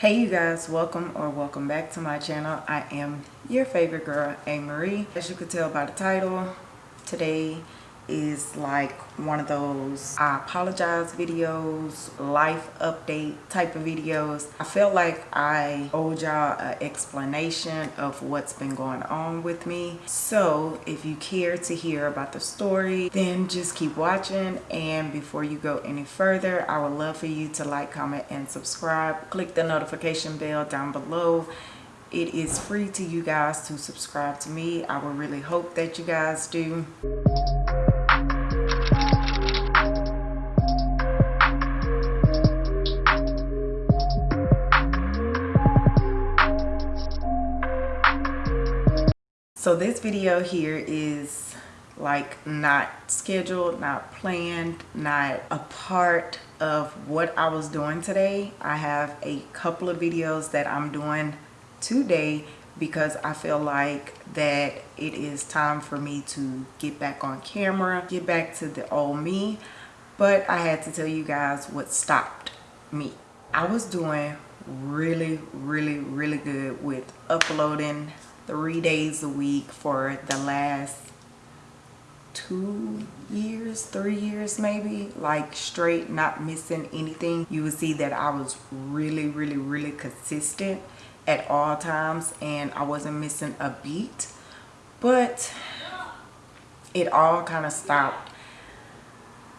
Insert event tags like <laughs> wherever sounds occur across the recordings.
Hey you guys, welcome or welcome back to my channel. I am your favorite girl, A. Marie. As you could tell by the title, today is like one of those I apologize videos, life update type of videos. I felt like I owed y'all an explanation of what's been going on with me. So if you care to hear about the story, then just keep watching. And before you go any further, I would love for you to like, comment, and subscribe. Click the notification bell down below it is free to you guys to subscribe to me i would really hope that you guys do so this video here is like not scheduled not planned not a part of what i was doing today i have a couple of videos that i'm doing today because I feel like that it is time for me to get back on camera, get back to the old me. But I had to tell you guys what stopped me. I was doing really, really, really good with uploading three days a week for the last two years three years maybe like straight not missing anything. You would see that i was really really really consistent at all times and i wasn't missing a beat. But it all kind of stopped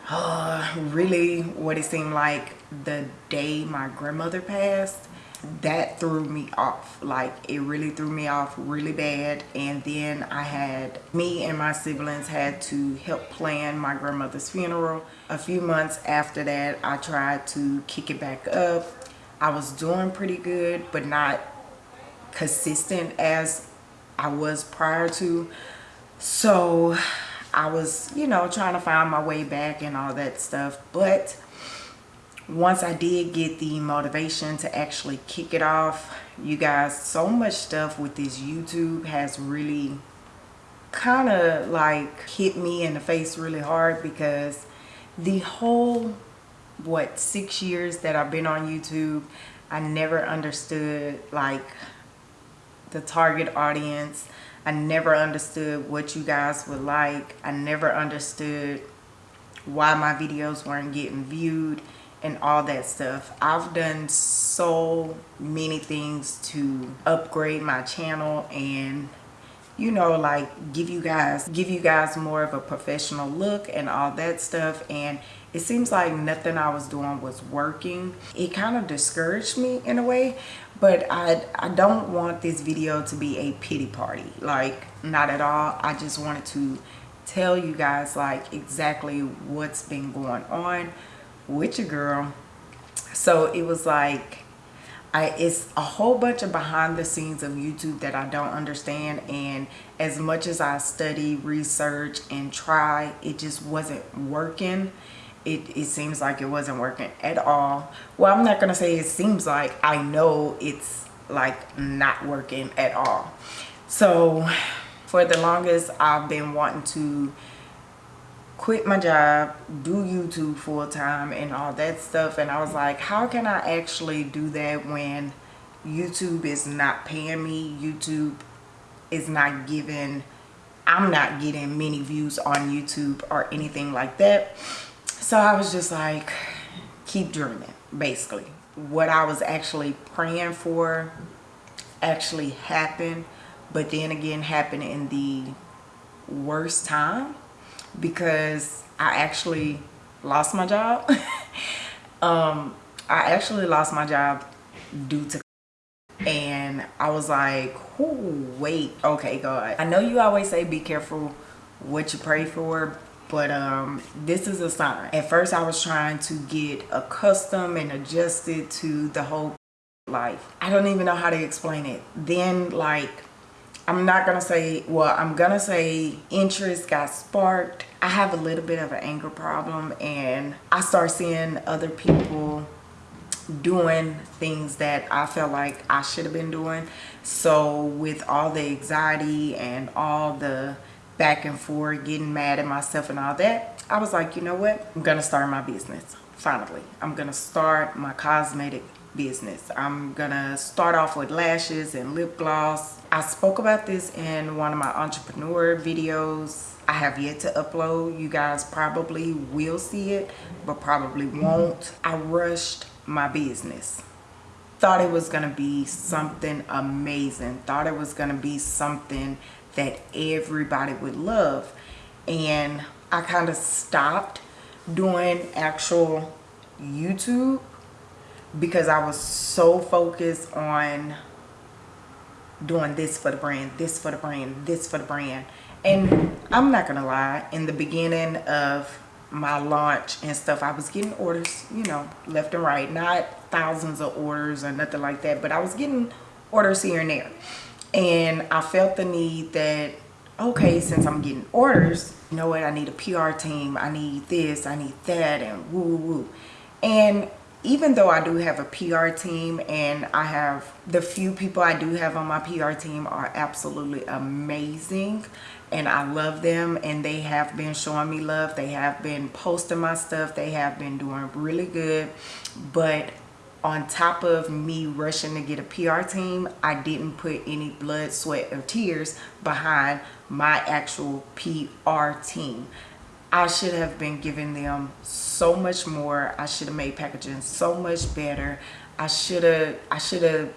uh, really what it seemed like the day my grandmother passed that threw me off. Like it really threw me off really bad. And then i had me and my siblings had to help plan my grandmother's funeral. A few months after that i tried to kick it back up. I was doing pretty good but not consistent as i was prior to. So i was you know trying to find my way back and all that stuff. But once I did get the motivation to actually kick it off, you guys, so much stuff with this YouTube has really kind of like hit me in the face really hard because the whole, what, six years that I've been on YouTube, I never understood like the target audience. I never understood what you guys would like. I never understood why my videos weren't getting viewed and all that stuff. I've done so many things to upgrade my channel and you know like give you guys give you guys more of a professional look and all that stuff. And it seems like nothing i was doing was working. It kind of discouraged me in a way but i i don't want this video to be a pity party. Like not at all. I just wanted to tell you guys like exactly what's been going on with your girl so it was like I, it's a whole bunch of behind the scenes of YouTube that I don't understand and as much as I study, research, and try, it just wasn't working. It, it seems like it wasn't working at all. Well, I'm not to say it seems like. I know it's like not working at all. So for the longest, I've been wanting to quit my job do youtube full-time and all that stuff and i was like how can i actually do that when youtube is not paying me? Youtube is not giving i'm not getting many views on youtube or anything like that. So i was just like keep dreaming basically. What i was actually praying for actually happened but then again happened in the worst time because I actually lost my job. <laughs> um, I actually lost my job due to and I was like, wait, okay, God. I know you always say be careful what you pray for, but um, this is a sign. At first, I was trying to get accustomed and adjusted to the whole life. I don't even know how to explain it. Then, like, I'm not gonna say, well, I'm gonna say interest got sparked. I have a little bit of an anger problem and I start seeing other people doing things that I felt like I should have been doing. So with all the anxiety and all the back and forth, getting mad at myself and all that, I was like, you know what? I'm gonna start my business, finally. I'm gonna start my cosmetic business. I'm gonna start off with lashes and lip gloss. I spoke about this in one of my entrepreneur videos. I have yet to upload. You guys probably will see it, but probably won't. I rushed my business. Thought it was gonna be something amazing. Thought it was gonna be something that everybody would love. And I kind of stopped doing actual YouTube because I was so focused on doing this for the brand, this for the brand, this for the brand. And I'm not gonna lie, in the beginning of my launch and stuff, I was getting orders, you know, left and right. Not thousands of orders or nothing like that, but I was getting orders here and there. And I felt the need that, okay, since I'm getting orders, you know what, I need a PR team, I need this, I need that, and woo woo woo. And even though I do have a PR team and I have the few people I do have on my PR team are absolutely amazing and I love them and they have been showing me love. They have been posting my stuff. They have been doing really good. But on top of me rushing to get a PR team, I didn't put any blood, sweat, or tears behind my actual PR team. I should have been giving them so much more. I should have made packaging so much better. I should have I should have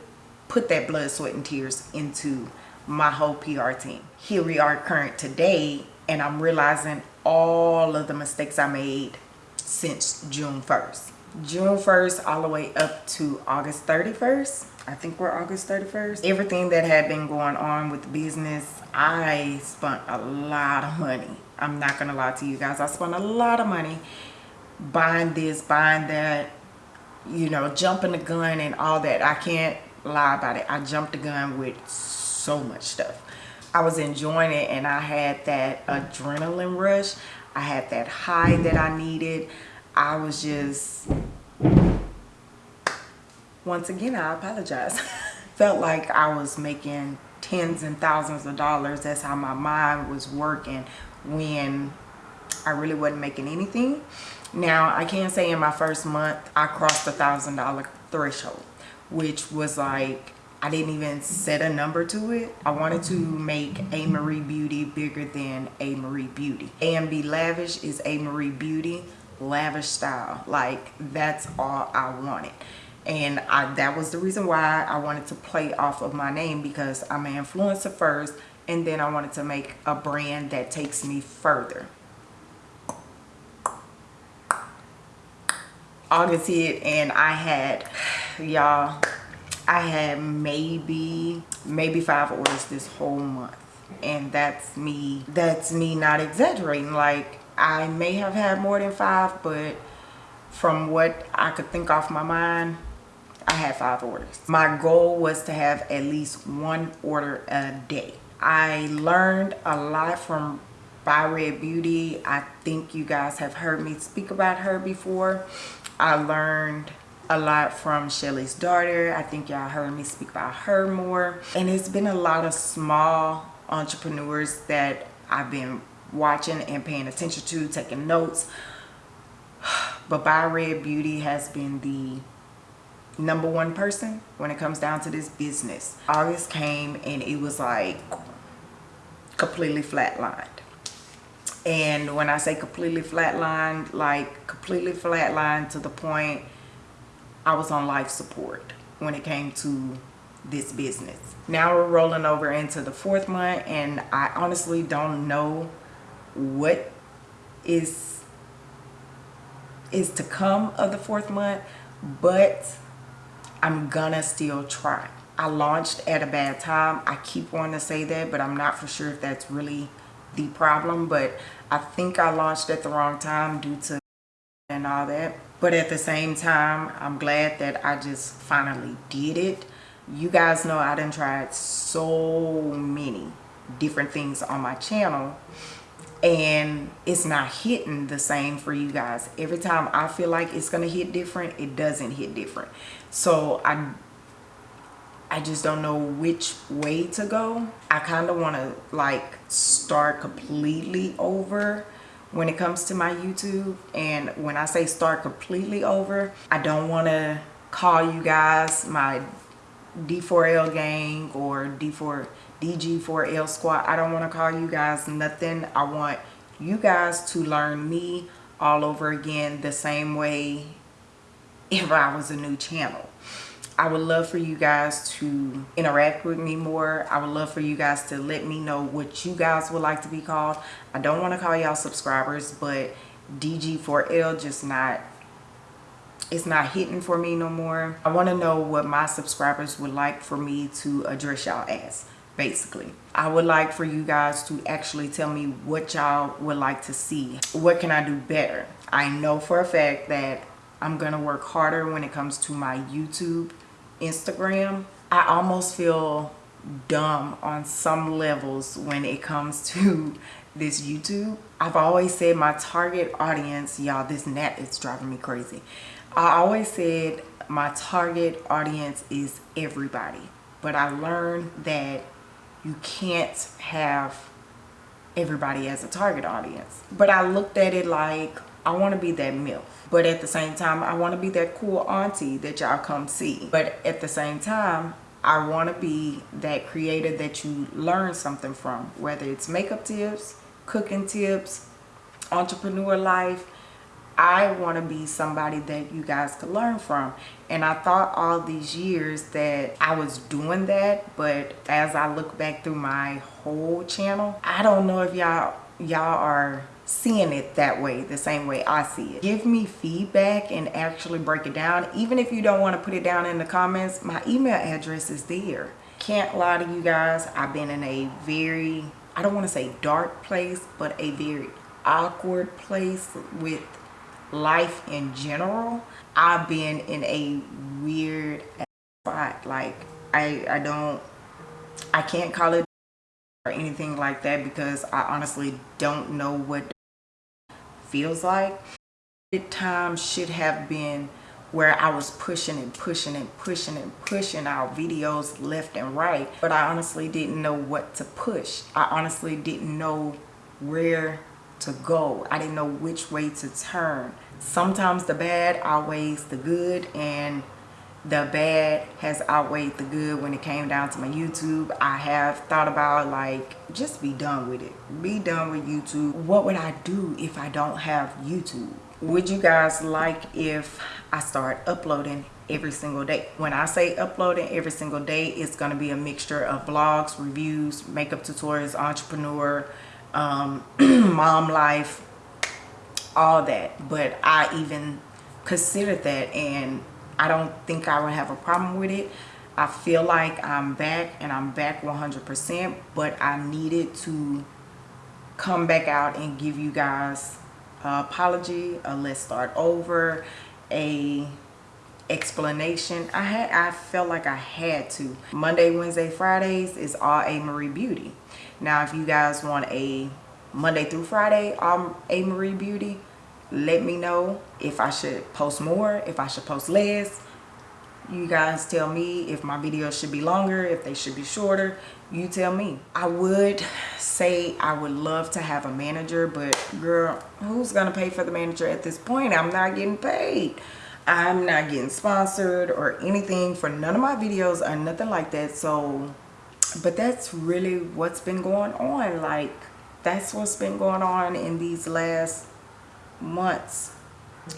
put that blood, sweat, and tears into my whole PR team. Here we are current today and I'm realizing all of the mistakes I made since June 1st. June 1st all the way up to August 31st. I think we're August 31st. Everything that had been going on with the business, I spent a lot of money I'm not gonna lie to you guys. I spent a lot of money buying this, buying that, you know, jumping the gun and all that. I can't lie about it. I jumped the gun with so much stuff. I was enjoying it and I had that adrenaline rush. I had that high that I needed. I was just, once again, I apologize. <laughs> Felt like I was making tens and thousands of dollars. That's how my mind was working when I really wasn't making anything. Now, I can say in my first month, I crossed a thousand dollar threshold, which was like, I didn't even set a number to it. I wanted to make A. Marie Beauty bigger than A. Marie Beauty. AMB Lavish is A. Marie Beauty lavish style. Like, that's all I wanted. And I, that was the reason why I wanted to play off of my name because I'm an influencer first and then I wanted to make a brand that takes me further. August hit and I had, y'all, I had maybe, maybe five orders this whole month. And that's me, that's me not exaggerating. Like, I may have had more than five, but from what I could think off my mind, I had five orders. My goal was to have at least one order a day. I learned a lot from by Red Beauty. I think you guys have heard me speak about her before. I learned a lot from Shelly's daughter. I think y'all heard me speak about her more. And it's been a lot of small entrepreneurs that I've been watching and paying attention to, taking notes. <sighs> But by Red Beauty has been the number one person when it comes down to this business. August came and it was like completely flatlined. And when I say completely flatlined, like completely flatlined to the point I was on life support when it came to this business. Now we're rolling over into the fourth month and I honestly don't know what is is to come of the fourth month, but I'm gonna still try. I launched at a bad time. I keep wanting to say that, but I'm not for sure if that's really the problem. But I think I launched at the wrong time due to and all that. But at the same time, I'm glad that I just finally did it. You guys know I done tried so many different things on my channel and it's not hitting the same for you guys every time i feel like it's gonna hit different it doesn't hit different so i I just don't know which way to go. I kind of want to like start completely over when it comes to my YouTube. And when I say start completely over, I don't want to call you guys my D4L gang or D4 DG4L squad. I don't want to call you guys nothing. I want you guys to learn me all over again the same way if I was a new channel. I would love for you guys to interact with me more. I would love for you guys to let me know what you guys would like to be called. I don't want to call y'all subscribers, but DG4L just not, it's not hitting for me no more. I want to know what my subscribers would like for me to address y'all as, basically. I would like for you guys to actually tell me what y'all would like to see. What can I do better? I know for a fact that I'm going to work harder when it comes to my YouTube Instagram, I almost feel dumb on some levels when it comes to <laughs> this YouTube. I've always said my target audience, y'all, this net is driving me crazy. I always said my target audience is everybody. But I learned that you can't have everybody as a target audience. But I looked at it like, I want to be that MILF. But at the same time, I want to be that cool auntie that y'all come see. But at the same time, I want to be that creator that you learn something from. Whether it's makeup tips, cooking tips, entrepreneur life. I want to be somebody that you guys could learn from. And I thought all these years that I was doing that. But as I look back through my whole channel, I don't know if y'all y'all are seeing it that way the same way I see it. Give me feedback and actually break it down. Even if you don't want to put it down in the comments, my email address is there. Can't lie to you guys. I've been in a very, I don't want to say dark place, but a very awkward place with life in general. I've been in a weird spot. Like I, I don't, I can't call it or anything like that because I honestly don't know what feels like. It time should have been where I was pushing and pushing and pushing and pushing our videos left and right. But I honestly didn't know what to push. I honestly didn't know where to go. I didn't know which way to turn. Sometimes the bad outweighs the good and the bad has outweighed the good when it came down to my YouTube. I have thought about like, just be done with it. Be done with YouTube. What would I do if I don't have YouTube? Would you guys like if I start uploading every single day? When I say uploading every single day, it's going to be a mixture of vlogs, reviews, makeup tutorials, entrepreneur, um, <clears throat> mom life, all that. But I even considered that and I don't think I would have a problem with it. I feel like I'm back and I'm back 100%, but I needed to come back out and give you guys an apology, a let's start over, a explanation. I had I felt like I had to. Monday, Wednesday, Fridays is all A Marie Beauty. Now, if you guys want a Monday through Friday, all A Marie Beauty, let me know if I should post more, if I should post less. You guys tell me if my videos should be longer, if they should be shorter. You tell me. I would say I would love to have a manager, but girl, who's going to pay for the manager at this point? I'm not getting paid. I'm not getting sponsored or anything for none of my videos or nothing like that. So, but that's really what's been going on. Like, that's what's been going on in these last months.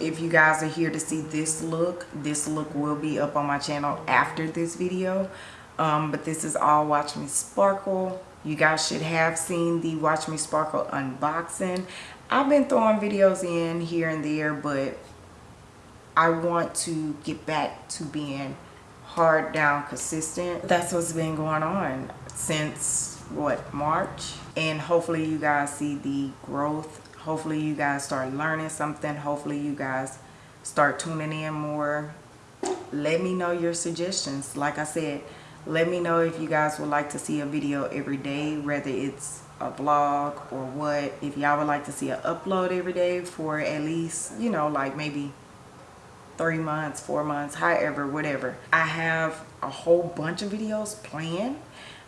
If you guys are here to see this look this look will be up on my channel after this video. Um, but this is all watch me sparkle. You guys should have seen the watch me sparkle unboxing. I've been throwing videos in here and there but i want to get back to being hard down consistent. That's what's been going on since what march? And hopefully you guys see the growth. Hopefully you guys start learning something. Hopefully you guys start tuning in more. Let me know your suggestions. Like i said let me know if you guys would like to see a video every day whether it's a vlog or what. If y'all would like to see an upload every day for at least you know like maybe three months four months however whatever. I have a whole bunch of videos planned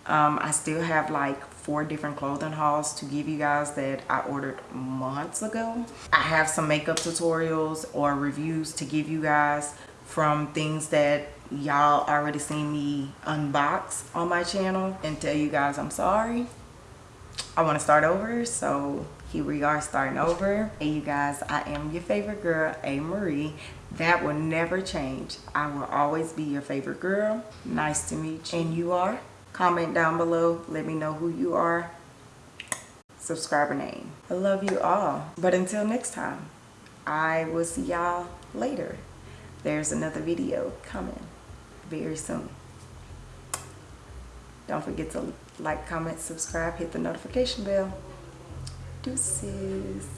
um, i still have like four different clothing hauls to give you guys that I ordered months ago. I have some makeup tutorials or reviews to give you guys from things that y'all already seen me unbox on my channel and tell you guys I'm sorry. I want to start over, so here we are starting over. Hey you guys, I am your favorite girl, A. Marie. That will never change. I will always be your favorite girl. Nice to meet you. And you are? Comment down below. Let me know who you are. Subscriber name. I love you all. But until next time, I will see y'all later. There's another video coming very soon. Don't forget to like, comment, subscribe, hit the notification bell. Deuces.